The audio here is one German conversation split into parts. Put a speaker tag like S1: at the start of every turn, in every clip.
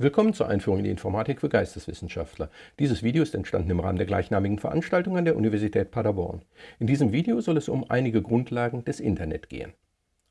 S1: Willkommen zur Einführung in die Informatik für Geisteswissenschaftler. Dieses Video ist entstanden im Rahmen der gleichnamigen Veranstaltung an der Universität Paderborn. In diesem Video soll es um einige Grundlagen des Internet gehen.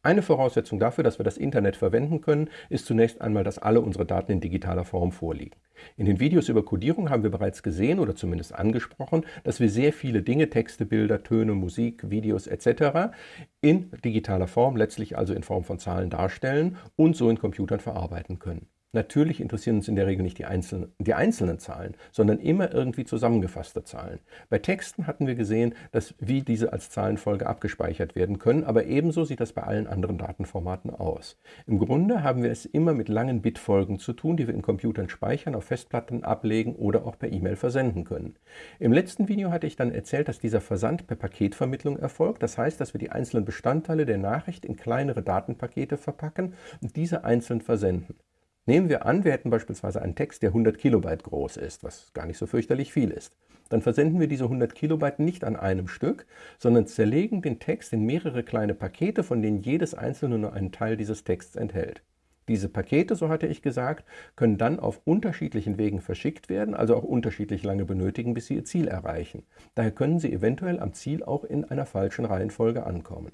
S1: Eine Voraussetzung dafür, dass wir das Internet verwenden können, ist zunächst einmal, dass alle unsere Daten in digitaler Form vorliegen. In den Videos über Codierung haben wir bereits gesehen oder zumindest angesprochen, dass wir sehr viele Dinge, Texte, Bilder, Töne, Musik, Videos etc. in digitaler Form, letztlich also in Form von Zahlen darstellen und so in Computern verarbeiten können. Natürlich interessieren uns in der Regel nicht die einzelnen, die einzelnen Zahlen, sondern immer irgendwie zusammengefasste Zahlen. Bei Texten hatten wir gesehen, dass wie diese als Zahlenfolge abgespeichert werden können, aber ebenso sieht das bei allen anderen Datenformaten aus. Im Grunde haben wir es immer mit langen Bitfolgen zu tun, die wir in Computern speichern, auf Festplatten ablegen oder auch per E-Mail versenden können. Im letzten Video hatte ich dann erzählt, dass dieser Versand per Paketvermittlung erfolgt. Das heißt, dass wir die einzelnen Bestandteile der Nachricht in kleinere Datenpakete verpacken und diese einzeln versenden. Nehmen wir an, wir hätten beispielsweise einen Text, der 100 Kilobyte groß ist, was gar nicht so fürchterlich viel ist. Dann versenden wir diese 100 Kilobyte nicht an einem Stück, sondern zerlegen den Text in mehrere kleine Pakete, von denen jedes einzelne nur einen Teil dieses Texts enthält. Diese Pakete, so hatte ich gesagt, können dann auf unterschiedlichen Wegen verschickt werden, also auch unterschiedlich lange benötigen, bis sie ihr Ziel erreichen. Daher können sie eventuell am Ziel auch in einer falschen Reihenfolge ankommen.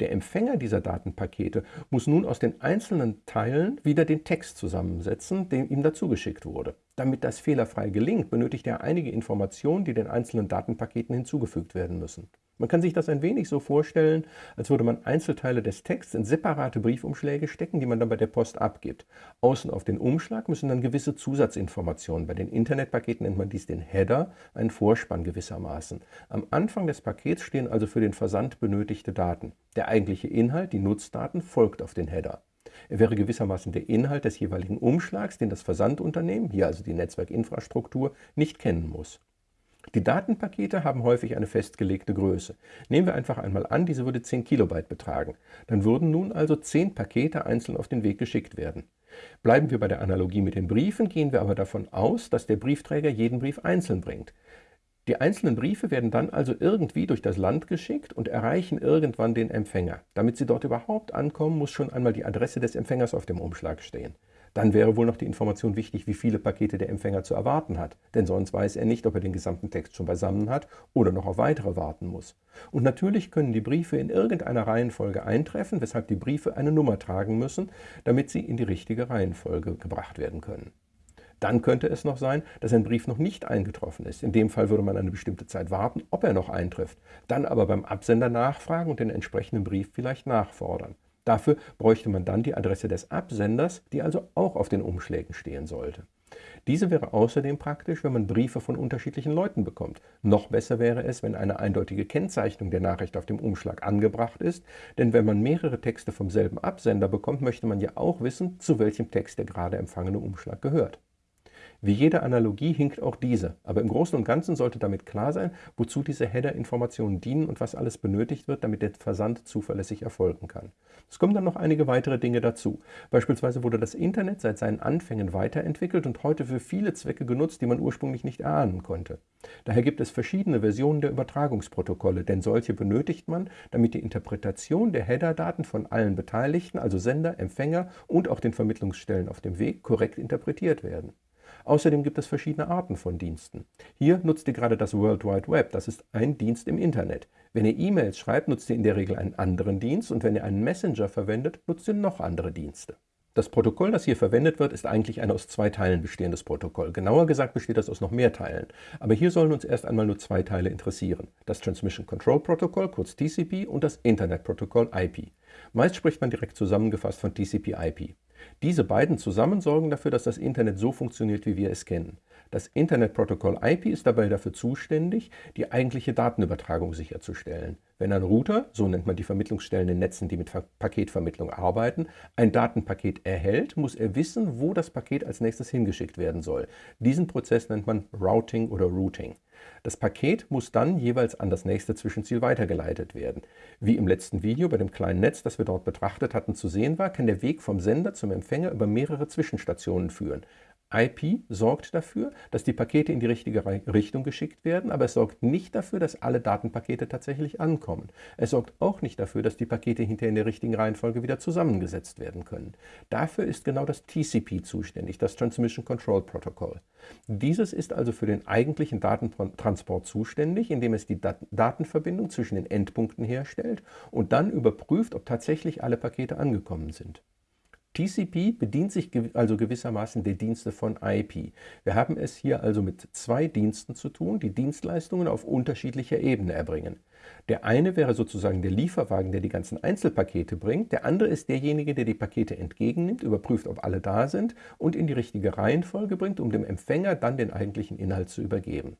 S1: Der Empfänger dieser Datenpakete muss nun aus den einzelnen Teilen wieder den Text zusammensetzen, der ihm dazugeschickt wurde. Damit das fehlerfrei gelingt, benötigt er einige Informationen, die den einzelnen Datenpaketen hinzugefügt werden müssen. Man kann sich das ein wenig so vorstellen, als würde man Einzelteile des Texts in separate Briefumschläge stecken, die man dann bei der Post abgibt. Außen auf den Umschlag müssen dann gewisse Zusatzinformationen. Bei den Internetpaketen nennt man dies den Header, einen Vorspann gewissermaßen. Am Anfang des Pakets stehen also für den Versand benötigte Daten. Der eigentliche Inhalt, die Nutzdaten, folgt auf den Header. Er wäre gewissermaßen der Inhalt des jeweiligen Umschlags, den das Versandunternehmen, hier also die Netzwerkinfrastruktur, nicht kennen muss. Die Datenpakete haben häufig eine festgelegte Größe. Nehmen wir einfach einmal an, diese würde 10 Kilobyte betragen. Dann würden nun also 10 Pakete einzeln auf den Weg geschickt werden. Bleiben wir bei der Analogie mit den Briefen, gehen wir aber davon aus, dass der Briefträger jeden Brief einzeln bringt. Die einzelnen Briefe werden dann also irgendwie durch das Land geschickt und erreichen irgendwann den Empfänger. Damit sie dort überhaupt ankommen, muss schon einmal die Adresse des Empfängers auf dem Umschlag stehen. Dann wäre wohl noch die Information wichtig, wie viele Pakete der Empfänger zu erwarten hat, denn sonst weiß er nicht, ob er den gesamten Text schon beisammen hat oder noch auf weitere warten muss. Und natürlich können die Briefe in irgendeiner Reihenfolge eintreffen, weshalb die Briefe eine Nummer tragen müssen, damit sie in die richtige Reihenfolge gebracht werden können. Dann könnte es noch sein, dass ein Brief noch nicht eingetroffen ist. In dem Fall würde man eine bestimmte Zeit warten, ob er noch eintrifft. Dann aber beim Absender nachfragen und den entsprechenden Brief vielleicht nachfordern. Dafür bräuchte man dann die Adresse des Absenders, die also auch auf den Umschlägen stehen sollte. Diese wäre außerdem praktisch, wenn man Briefe von unterschiedlichen Leuten bekommt. Noch besser wäre es, wenn eine eindeutige Kennzeichnung der Nachricht auf dem Umschlag angebracht ist, denn wenn man mehrere Texte vom selben Absender bekommt, möchte man ja auch wissen, zu welchem Text der gerade empfangene Umschlag gehört. Wie jede Analogie hinkt auch diese, aber im Großen und Ganzen sollte damit klar sein, wozu diese Header-Informationen dienen und was alles benötigt wird, damit der Versand zuverlässig erfolgen kann. Es kommen dann noch einige weitere Dinge dazu. Beispielsweise wurde das Internet seit seinen Anfängen weiterentwickelt und heute für viele Zwecke genutzt, die man ursprünglich nicht erahnen konnte. Daher gibt es verschiedene Versionen der Übertragungsprotokolle, denn solche benötigt man, damit die Interpretation der Header-Daten von allen Beteiligten, also Sender, Empfänger und auch den Vermittlungsstellen auf dem Weg, korrekt interpretiert werden. Außerdem gibt es verschiedene Arten von Diensten. Hier nutzt ihr gerade das World Wide Web, das ist ein Dienst im Internet. Wenn ihr E-Mails schreibt, nutzt ihr in der Regel einen anderen Dienst und wenn ihr einen Messenger verwendet, nutzt ihr noch andere Dienste. Das Protokoll, das hier verwendet wird, ist eigentlich ein aus zwei Teilen bestehendes Protokoll. Genauer gesagt besteht das aus noch mehr Teilen. Aber hier sollen uns erst einmal nur zwei Teile interessieren. Das Transmission Control Protocol, kurz TCP, und das Internet Protokoll IP. Meist spricht man direkt zusammengefasst von TCP-IP. Diese beiden zusammen sorgen dafür, dass das Internet so funktioniert, wie wir es kennen. Das Internetprotokoll IP ist dabei dafür zuständig, die eigentliche Datenübertragung sicherzustellen. Wenn ein Router, so nennt man die Vermittlungsstellen in Netzen, die mit Paketvermittlung arbeiten, ein Datenpaket erhält, muss er wissen, wo das Paket als nächstes hingeschickt werden soll. Diesen Prozess nennt man Routing oder Routing. Das Paket muss dann jeweils an das nächste Zwischenziel weitergeleitet werden. Wie im letzten Video bei dem kleinen Netz, das wir dort betrachtet hatten, zu sehen war, kann der Weg vom Sender zum Empfänger über mehrere Zwischenstationen führen. IP sorgt dafür, dass die Pakete in die richtige Richtung geschickt werden, aber es sorgt nicht dafür, dass alle Datenpakete tatsächlich ankommen. Es sorgt auch nicht dafür, dass die Pakete hinterher in der richtigen Reihenfolge wieder zusammengesetzt werden können. Dafür ist genau das TCP zuständig, das Transmission Control Protocol. Dieses ist also für den eigentlichen Datentransport zuständig, indem es die Datenverbindung zwischen den Endpunkten herstellt und dann überprüft, ob tatsächlich alle Pakete angekommen sind. TCP bedient sich also gewissermaßen der Dienste von IP. Wir haben es hier also mit zwei Diensten zu tun, die Dienstleistungen auf unterschiedlicher Ebene erbringen. Der eine wäre sozusagen der Lieferwagen, der die ganzen Einzelpakete bringt. Der andere ist derjenige, der die Pakete entgegennimmt, überprüft, ob alle da sind und in die richtige Reihenfolge bringt, um dem Empfänger dann den eigentlichen Inhalt zu übergeben.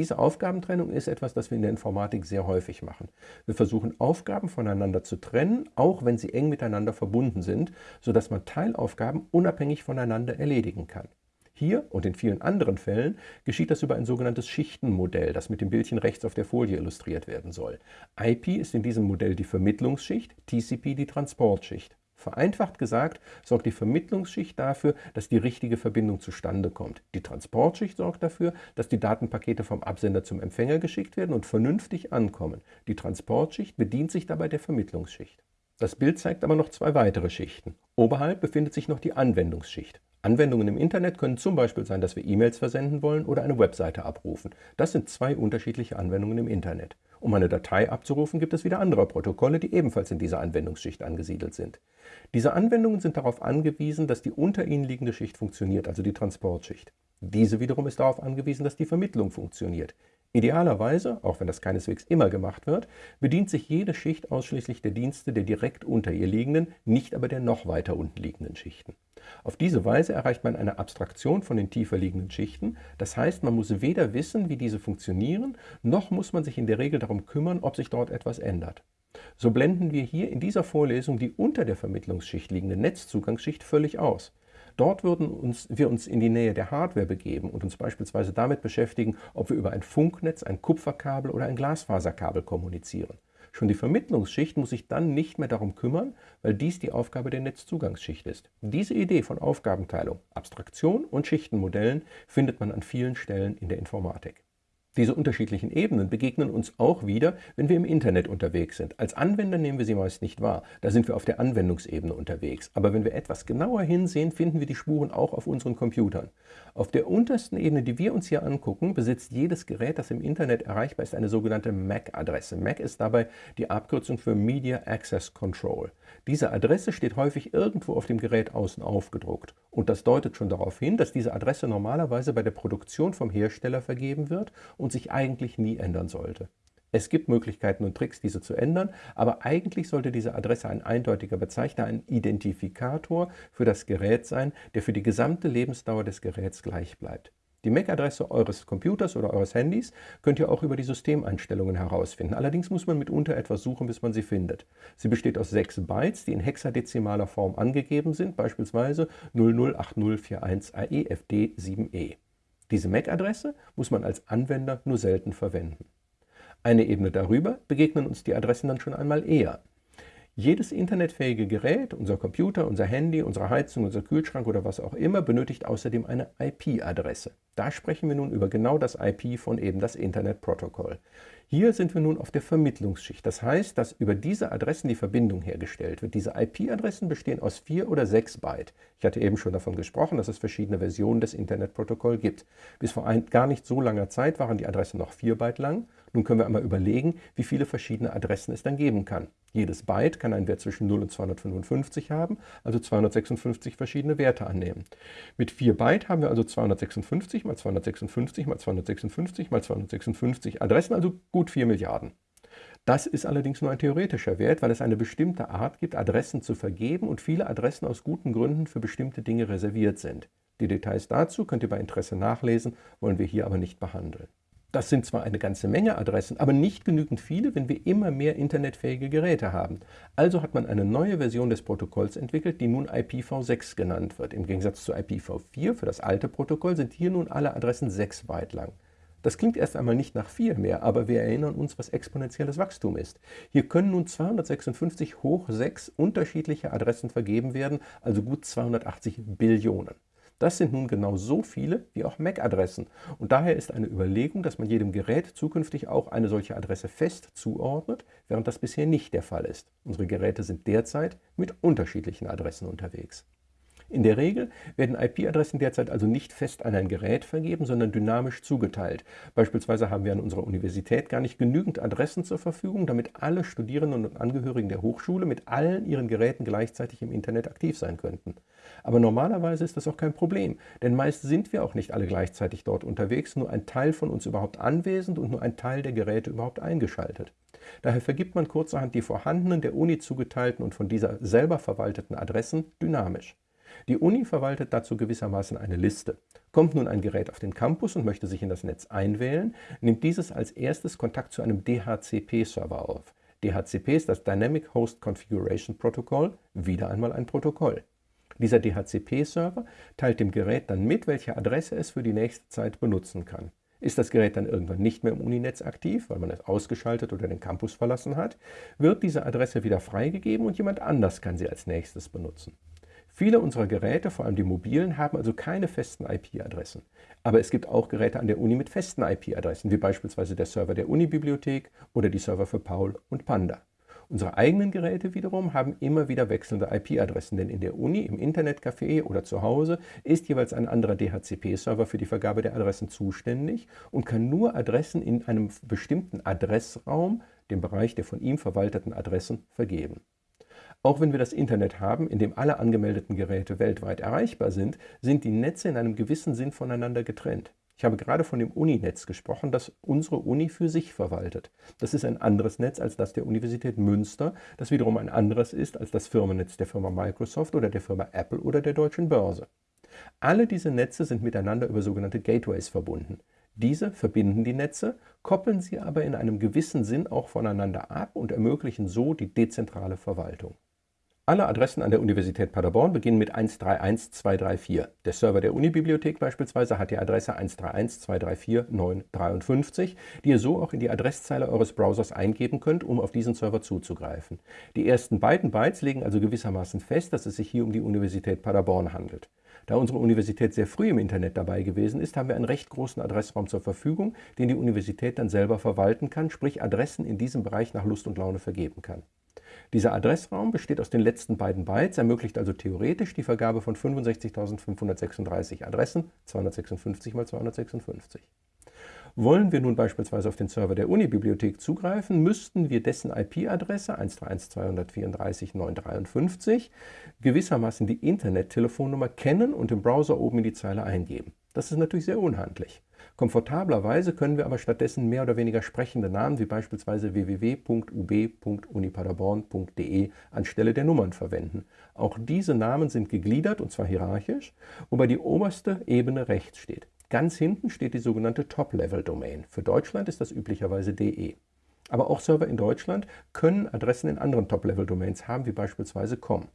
S1: Diese Aufgabentrennung ist etwas, das wir in der Informatik sehr häufig machen. Wir versuchen Aufgaben voneinander zu trennen, auch wenn sie eng miteinander verbunden sind, sodass man Teilaufgaben unabhängig voneinander erledigen kann. Hier und in vielen anderen Fällen geschieht das über ein sogenanntes Schichtenmodell, das mit dem Bildchen rechts auf der Folie illustriert werden soll. IP ist in diesem Modell die Vermittlungsschicht, TCP die Transportschicht. Vereinfacht gesagt sorgt die Vermittlungsschicht dafür, dass die richtige Verbindung zustande kommt. Die Transportschicht sorgt dafür, dass die Datenpakete vom Absender zum Empfänger geschickt werden und vernünftig ankommen. Die Transportschicht bedient sich dabei der Vermittlungsschicht. Das Bild zeigt aber noch zwei weitere Schichten. Oberhalb befindet sich noch die Anwendungsschicht. Anwendungen im Internet können zum Beispiel sein, dass wir E-Mails versenden wollen oder eine Webseite abrufen. Das sind zwei unterschiedliche Anwendungen im Internet. Um eine Datei abzurufen, gibt es wieder andere Protokolle, die ebenfalls in dieser Anwendungsschicht angesiedelt sind. Diese Anwendungen sind darauf angewiesen, dass die unter ihnen liegende Schicht funktioniert, also die Transportschicht. Diese wiederum ist darauf angewiesen, dass die Vermittlung funktioniert. Idealerweise, auch wenn das keineswegs immer gemacht wird, bedient sich jede Schicht ausschließlich der Dienste der direkt unter ihr liegenden, nicht aber der noch weiter unten liegenden Schichten. Auf diese Weise erreicht man eine Abstraktion von den tiefer liegenden Schichten, das heißt, man muss weder wissen, wie diese funktionieren, noch muss man sich in der Regel darum kümmern, ob sich dort etwas ändert. So blenden wir hier in dieser Vorlesung die unter der Vermittlungsschicht liegende Netzzugangsschicht völlig aus. Dort würden uns, wir uns in die Nähe der Hardware begeben und uns beispielsweise damit beschäftigen, ob wir über ein Funknetz, ein Kupferkabel oder ein Glasfaserkabel kommunizieren. Schon die Vermittlungsschicht muss sich dann nicht mehr darum kümmern, weil dies die Aufgabe der Netzzugangsschicht ist. Diese Idee von Aufgabenteilung, Abstraktion und Schichtenmodellen findet man an vielen Stellen in der Informatik. Diese unterschiedlichen Ebenen begegnen uns auch wieder, wenn wir im Internet unterwegs sind. Als Anwender nehmen wir sie meist nicht wahr, da sind wir auf der Anwendungsebene unterwegs. Aber wenn wir etwas genauer hinsehen, finden wir die Spuren auch auf unseren Computern. Auf der untersten Ebene, die wir uns hier angucken, besitzt jedes Gerät, das im Internet erreichbar ist, eine sogenannte MAC-Adresse. MAC ist dabei die Abkürzung für Media Access Control. Diese Adresse steht häufig irgendwo auf dem Gerät außen aufgedruckt. Und das deutet schon darauf hin, dass diese Adresse normalerweise bei der Produktion vom Hersteller vergeben wird und sich eigentlich nie ändern sollte. Es gibt Möglichkeiten und Tricks, diese zu ändern, aber eigentlich sollte diese Adresse ein eindeutiger Bezeichner, ein Identifikator für das Gerät sein, der für die gesamte Lebensdauer des Geräts gleich bleibt. Die MAC-Adresse eures Computers oder eures Handys könnt ihr auch über die Systemeinstellungen herausfinden. Allerdings muss man mitunter etwas suchen, bis man sie findet. Sie besteht aus sechs Bytes, die in hexadezimaler Form angegeben sind, beispielsweise 008041AEFD7E. Diese MAC-Adresse muss man als Anwender nur selten verwenden. Eine Ebene darüber begegnen uns die Adressen dann schon einmal eher. Jedes internetfähige Gerät, unser Computer, unser Handy, unsere Heizung, unser Kühlschrank oder was auch immer, benötigt außerdem eine IP-Adresse. Da sprechen wir nun über genau das IP von eben das Internetprotokoll. Hier sind wir nun auf der Vermittlungsschicht. Das heißt, dass über diese Adressen die Verbindung hergestellt wird. Diese IP-Adressen bestehen aus vier oder sechs Byte. Ich hatte eben schon davon gesprochen, dass es verschiedene Versionen des Internetprotokolls gibt. Bis vor ein, gar nicht so langer Zeit waren die Adressen noch vier Byte lang. Nun können wir einmal überlegen, wie viele verschiedene Adressen es dann geben kann. Jedes Byte kann einen Wert zwischen 0 und 255 haben, also 256 verschiedene Werte annehmen. Mit 4 Byte haben wir also 256 mal 256 mal 256 mal 256 Adressen, also gut 4 Milliarden. Das ist allerdings nur ein theoretischer Wert, weil es eine bestimmte Art gibt, Adressen zu vergeben und viele Adressen aus guten Gründen für bestimmte Dinge reserviert sind. Die Details dazu könnt ihr bei Interesse nachlesen, wollen wir hier aber nicht behandeln. Das sind zwar eine ganze Menge Adressen, aber nicht genügend viele, wenn wir immer mehr internetfähige Geräte haben. Also hat man eine neue Version des Protokolls entwickelt, die nun IPv6 genannt wird. Im Gegensatz zu IPv4 für das alte Protokoll sind hier nun alle Adressen 6 Byte lang. Das klingt erst einmal nicht nach viel mehr, aber wir erinnern uns, was exponentielles Wachstum ist. Hier können nun 256 hoch 6 unterschiedliche Adressen vergeben werden, also gut 280 Billionen. Das sind nun genau so viele wie auch MAC-Adressen und daher ist eine Überlegung, dass man jedem Gerät zukünftig auch eine solche Adresse fest zuordnet, während das bisher nicht der Fall ist. Unsere Geräte sind derzeit mit unterschiedlichen Adressen unterwegs. In der Regel werden IP-Adressen derzeit also nicht fest an ein Gerät vergeben, sondern dynamisch zugeteilt. Beispielsweise haben wir an unserer Universität gar nicht genügend Adressen zur Verfügung, damit alle Studierenden und Angehörigen der Hochschule mit allen ihren Geräten gleichzeitig im Internet aktiv sein könnten. Aber normalerweise ist das auch kein Problem, denn meist sind wir auch nicht alle gleichzeitig dort unterwegs, nur ein Teil von uns überhaupt anwesend und nur ein Teil der Geräte überhaupt eingeschaltet. Daher vergibt man kurzerhand die vorhandenen der Uni zugeteilten und von dieser selber verwalteten Adressen dynamisch. Die Uni verwaltet dazu gewissermaßen eine Liste. Kommt nun ein Gerät auf den Campus und möchte sich in das Netz einwählen, nimmt dieses als erstes Kontakt zu einem DHCP-Server auf. DHCP ist das Dynamic Host Configuration Protocol, wieder einmal ein Protokoll. Dieser DHCP-Server teilt dem Gerät dann mit, welche Adresse es für die nächste Zeit benutzen kann. Ist das Gerät dann irgendwann nicht mehr im Uninetz aktiv, weil man es ausgeschaltet oder den Campus verlassen hat, wird diese Adresse wieder freigegeben und jemand anders kann sie als nächstes benutzen. Viele unserer Geräte, vor allem die mobilen, haben also keine festen IP-Adressen. Aber es gibt auch Geräte an der Uni mit festen IP-Adressen, wie beispielsweise der Server der Uni-Bibliothek oder die Server für Paul und Panda. Unsere eigenen Geräte wiederum haben immer wieder wechselnde IP-Adressen, denn in der Uni, im Internetcafé oder zu Hause ist jeweils ein anderer DHCP-Server für die Vergabe der Adressen zuständig und kann nur Adressen in einem bestimmten Adressraum, dem Bereich der von ihm verwalteten Adressen, vergeben. Auch wenn wir das Internet haben, in dem alle angemeldeten Geräte weltweit erreichbar sind, sind die Netze in einem gewissen Sinn voneinander getrennt. Ich habe gerade von dem Uninetz gesprochen, das unsere Uni für sich verwaltet. Das ist ein anderes Netz als das der Universität Münster, das wiederum ein anderes ist als das Firmennetz der Firma Microsoft oder der Firma Apple oder der Deutschen Börse. Alle diese Netze sind miteinander über sogenannte Gateways verbunden. Diese verbinden die Netze, koppeln sie aber in einem gewissen Sinn auch voneinander ab und ermöglichen so die dezentrale Verwaltung. Alle Adressen an der Universität Paderborn beginnen mit 131234. Der Server der Unibibliothek beispielsweise hat die Adresse 131-234-953, die ihr so auch in die Adresszeile eures Browsers eingeben könnt, um auf diesen Server zuzugreifen. Die ersten beiden Bytes legen also gewissermaßen fest, dass es sich hier um die Universität Paderborn handelt. Da unsere Universität sehr früh im Internet dabei gewesen ist, haben wir einen recht großen Adressraum zur Verfügung, den die Universität dann selber verwalten kann, sprich Adressen in diesem Bereich nach Lust und Laune vergeben kann. Dieser Adressraum besteht aus den letzten beiden Bytes, ermöglicht also theoretisch die Vergabe von 65.536 Adressen, 256 mal 256. Wollen wir nun beispielsweise auf den Server der Unibibliothek zugreifen, müssten wir dessen IP-Adresse 131.234.953 gewissermaßen die Internettelefonnummer kennen und im Browser oben in die Zeile eingeben. Das ist natürlich sehr unhandlich. Komfortablerweise können wir aber stattdessen mehr oder weniger sprechende Namen wie beispielsweise www.ub.unipaderborn.de anstelle der Nummern verwenden. Auch diese Namen sind gegliedert und zwar hierarchisch, wobei die oberste Ebene rechts steht. Ganz hinten steht die sogenannte Top-Level-Domain. Für Deutschland ist das üblicherweise DE. Aber auch Server in Deutschland können Adressen in anderen Top-Level-Domains haben, wie beispielsweise COM.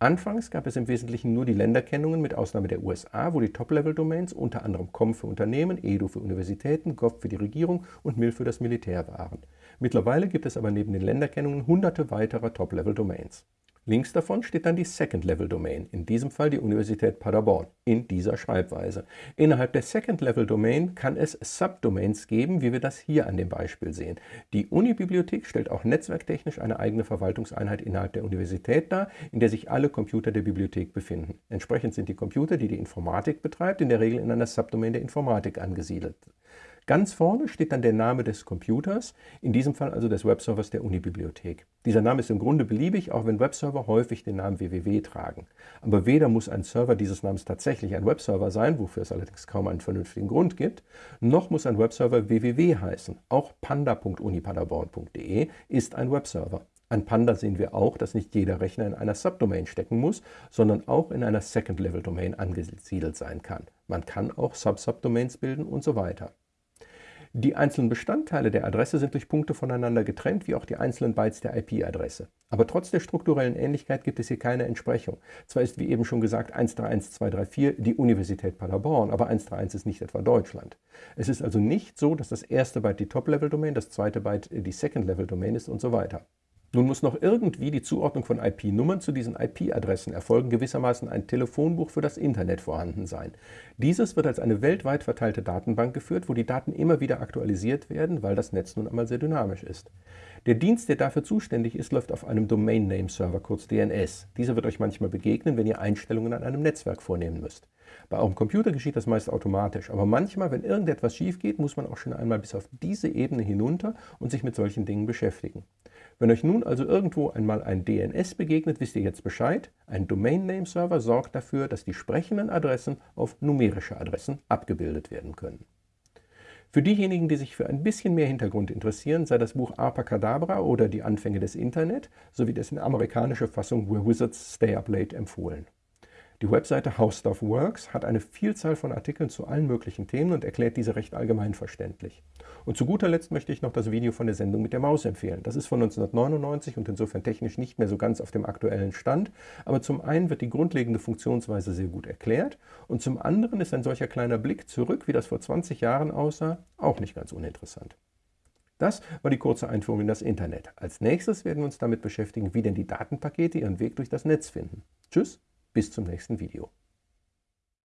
S1: Anfangs gab es im Wesentlichen nur die Länderkennungen mit Ausnahme der USA, wo die Top-Level-Domains unter anderem COM für Unternehmen, EDU für Universitäten, GOV für die Regierung und MIL für das Militär waren. Mittlerweile gibt es aber neben den Länderkennungen hunderte weiterer Top-Level-Domains. Links davon steht dann die Second-Level-Domain, in diesem Fall die Universität Paderborn, in dieser Schreibweise. Innerhalb der Second-Level-Domain kann es Subdomains geben, wie wir das hier an dem Beispiel sehen. Die Unibibliothek stellt auch netzwerktechnisch eine eigene Verwaltungseinheit innerhalb der Universität dar, in der sich alle Computer der Bibliothek befinden. Entsprechend sind die Computer, die die Informatik betreibt, in der Regel in einer Subdomain der Informatik angesiedelt. Ganz vorne steht dann der Name des Computers, in diesem Fall also des Webservers der Unibibliothek. Dieser Name ist im Grunde beliebig, auch wenn Webserver häufig den Namen www tragen. Aber weder muss ein Server dieses Namens tatsächlich ein Webserver sein, wofür es allerdings kaum einen vernünftigen Grund gibt, noch muss ein Webserver www heißen. Auch panda.unipaderborn.de ist ein Webserver. An Panda sehen wir auch, dass nicht jeder Rechner in einer Subdomain stecken muss, sondern auch in einer Second-Level-Domain angesiedelt sein kann. Man kann auch Sub-Subdomains bilden und so weiter. Die einzelnen Bestandteile der Adresse sind durch Punkte voneinander getrennt, wie auch die einzelnen Bytes der IP-Adresse. Aber trotz der strukturellen Ähnlichkeit gibt es hier keine Entsprechung. Zwar ist, wie eben schon gesagt, 131234 die Universität Paderborn, aber 131 ist nicht etwa Deutschland. Es ist also nicht so, dass das erste Byte die Top-Level-Domain, das zweite Byte die Second-Level-Domain ist und so weiter. Nun muss noch irgendwie die Zuordnung von IP-Nummern zu diesen IP-Adressen erfolgen, gewissermaßen ein Telefonbuch für das Internet vorhanden sein. Dieses wird als eine weltweit verteilte Datenbank geführt, wo die Daten immer wieder aktualisiert werden, weil das Netz nun einmal sehr dynamisch ist. Der Dienst, der dafür zuständig ist, läuft auf einem Domain Name Server, kurz DNS. Dieser wird euch manchmal begegnen, wenn ihr Einstellungen an einem Netzwerk vornehmen müsst. Bei eurem Computer geschieht das meist automatisch, aber manchmal, wenn irgendetwas schief geht, muss man auch schon einmal bis auf diese Ebene hinunter und sich mit solchen Dingen beschäftigen. Wenn euch nun also irgendwo einmal ein DNS begegnet, wisst ihr jetzt Bescheid. Ein Domain Name Server sorgt dafür, dass die sprechenden Adressen auf numerische Adressen abgebildet werden können. Für diejenigen, die sich für ein bisschen mehr Hintergrund interessieren, sei das Buch Abracadabra oder Die Anfänge des Internet sowie dessen amerikanische Fassung Where Wizards Stay Up Late empfohlen. Die Webseite How Stuff Works hat eine Vielzahl von Artikeln zu allen möglichen Themen und erklärt diese recht allgemein verständlich. Und zu guter Letzt möchte ich noch das Video von der Sendung mit der Maus empfehlen. Das ist von 1999 und insofern technisch nicht mehr so ganz auf dem aktuellen Stand, aber zum einen wird die grundlegende Funktionsweise sehr gut erklärt und zum anderen ist ein solcher kleiner Blick zurück, wie das vor 20 Jahren aussah, auch nicht ganz uninteressant. Das war die kurze Einführung in das Internet. Als nächstes werden wir uns damit beschäftigen, wie denn die Datenpakete ihren Weg durch das Netz finden. Tschüss! Bis zum nächsten Video.